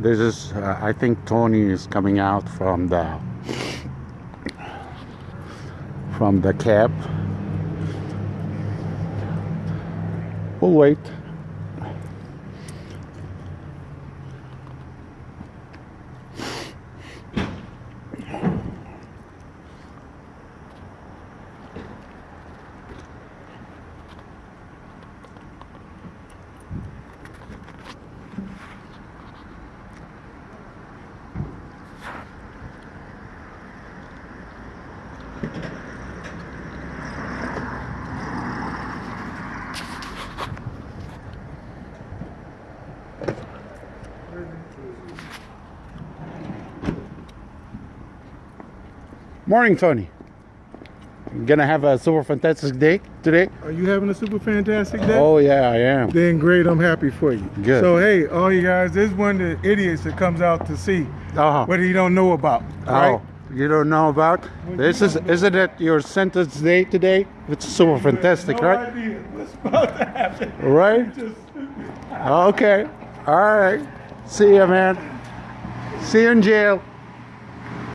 this is uh, I think Tony is coming out from the from the cab. We'll wait morning Tony you gonna have a super fantastic day today Are you having a super fantastic day? oh yeah I am Then great, I'm happy for you. Good. So hey, all you guys, this is one of the idiots that comes out to see uh-huh. what he don't know about. Right? You don't know about this? Is isn't it your sentence day today? It's super fantastic, no right? idea what's about to happen. Right? Just Okay. All right. See you, man. See you in jail.